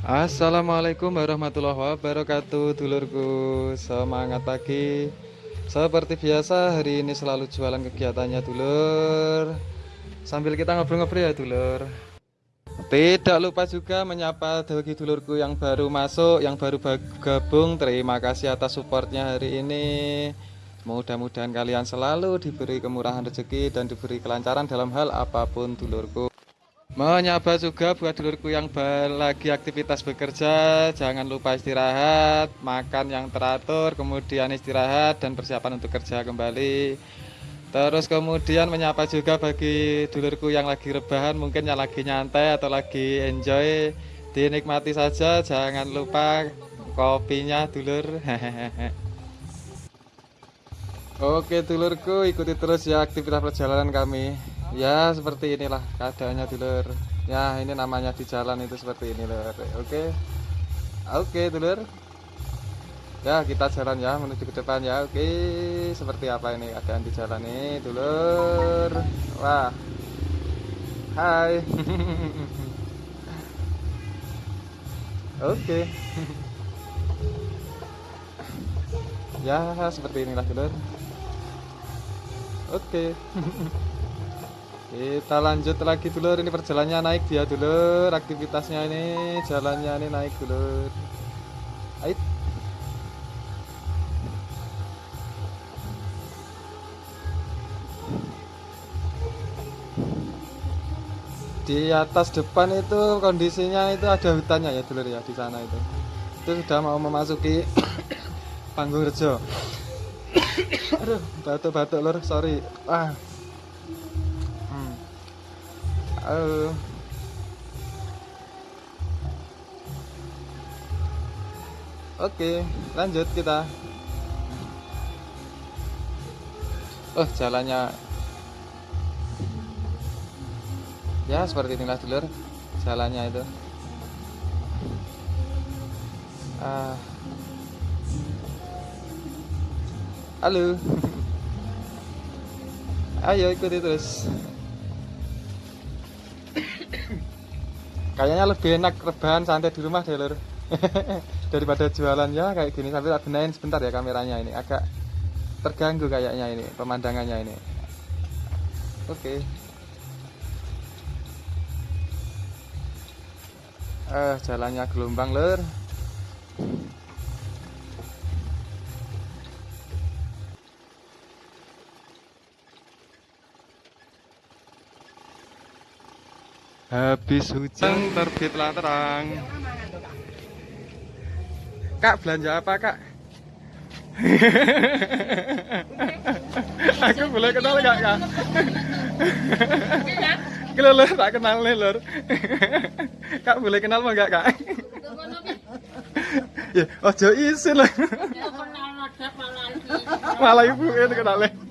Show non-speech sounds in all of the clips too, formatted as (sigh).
Assalamualaikum warahmatullahi wabarakatuh Dulurku. Semangat pagi. Seperti biasa hari ini selalu jualan kegiatannya dulur. Sambil kita ngobrol-ngobrol ya dulur. Tidak lupa juga menyapa bagi dulurku yang baru masuk Yang baru gabung Terima kasih atas supportnya hari ini. Mudah-mudahan kalian selalu diberi kemurahan rezeki dan diberi kelancaran dalam hal apa pun dulurku. Menyapa juga buat dulurku yang lagi aktivitas bekerja, jangan lupa istirahat, makan yang teratur, kemudian istirahat dan persiapan untuk kerja kembali. Terus kemudian menyapa juga bagi dulurku yang lagi rebahan, mungkin yang lagi nyantai atau lagi enjoy, dinikmati saja, jangan lupa kopinya dulur. (laughs) Oke dulurku ikuti terus ya aktivitas perjalanan kami Ya seperti inilah keadaannya dulur Ya ini namanya di jalan itu seperti ini lur Oke. Oke dulur Ya kita jalan ya menuju ke depan ya. Oke seperti apa ini keadaan di jalan ini dulur Wah. Hai. (laughs) Oke. (laughs) Ya seperti inilah dulur Oke. (laughs) Kita lanjut lagi dulu ini perjalanannya naik dia dulu aktivitasnya ini jalannya ini naik dulu. Ait. Di atas depan itu kondisinya itu ada hutannya ya dulu ya di sana itu. Itu sudah mau memasuki (coughs) Panggung Rejo (coughs) aduh batuk-batuk lor sorry ah uh. Oke, lanjut kita. Oh, jalannya Ya, seperti inilah dulur jalannya itu. Ah. Halo. (laughs) Ayo ikuti terus. Kayaknya lebih enak rebahan santai di rumah deh lur. (laughs) Daripada jualan ya kayak gini sambil benain sebentar ya kameranya ini agak terganggu kayaknya ini pemandangannya ini. Oke. Okay. Eh, jalannya gelombang lur. Habis hujan terbitlah terang. Kak belanja apa kak? (laughs) Aku boleh kenal gak kak? (laughs) Kalau lor tak kenal nih lor. (laughs) Kak boleh kenal mau gak kak? Ya, ojo isin lah. Malah ibu ini kenalnya.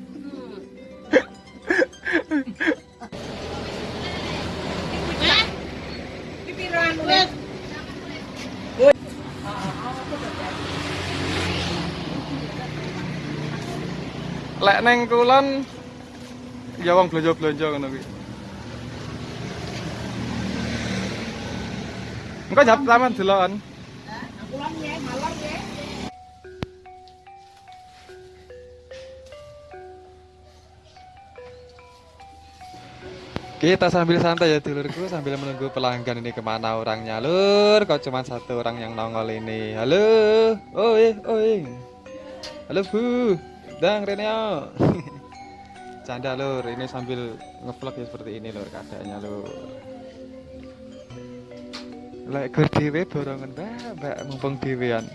Lek neng kulon ya wong blonjo-blonjo ngono kuwi. Engko jap taman ya. Kita sambil santai ya dulurku sambil menunggu pelanggan ini ke mana orangnya lur Kok cuma satu orang yang nongol ini Halo Oi oi Halo bu Dang Reneo. (laughs) Canda lur. Ini sambil ngevlog ya seperti ini lur. Keadaannya lur. Lek gur dhewe borongan mbak. Mbak mumpung dhewean.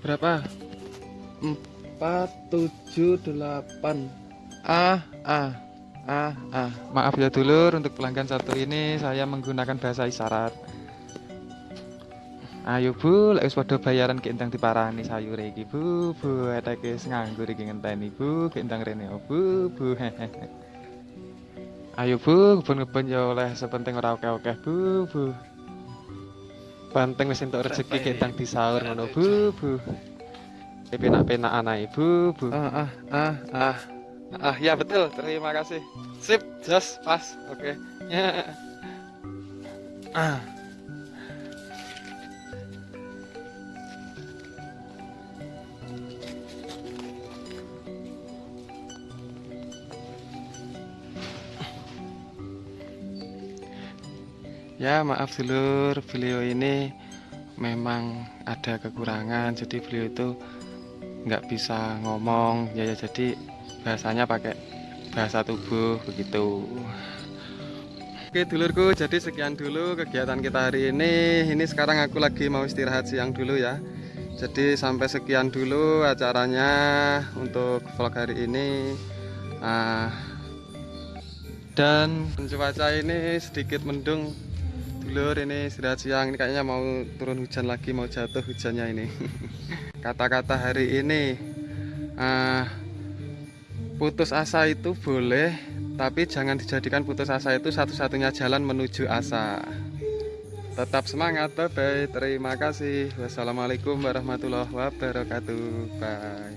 Berapa? 4 7 8 ah ah ah ah maaf ya dulur. Untuk pelanggan satu ini saya menggunakan bahasa isyarat ayo bu. Lek wis padha bayaran ki endang diparani sayur iki bu. Bu eteke nganggur iki ngenteni bu. Ki endang rene oh, bu bu. (laughs) Ayo bu kebun-kebun ya oleh sepenting ora oke-oke bu bu. Banteng wis entuk rezeki ki endang disaur ngono bu bu. Penak-penak anak ibu bu. Ah ah ah ah. Ah ya betul, terima kasih. Sip, just pas. Oke. Okay. (laughs) ah Ya maaf dulur, beliau ini memang ada kekurangan, jadi beliau itu nggak bisa ngomong, ya, ya jadi bahasanya pakai bahasa tubuh begitu. Oke dulurku, jadi sekian dulu kegiatan kita hari ini. Ini sekarang aku lagi mau istirahat siang dulu ya. Jadi sampai sekian dulu acaranya untuk vlog hari ini. Ah, dan cuaca ini sedikit mendung dulur ini istirahat siang. Ini kayaknya mau turun hujan lagi mau jatuh hujannya ini. (laughs) Kata-kata hari ini uh, putus asa itu boleh tapi jangan dijadikan putus asa itu satu-satunya jalan menuju asa. Tetap semangat bye bye terima kasih. Wassalamualaikum warahmatullahi wabarakatuh. Bye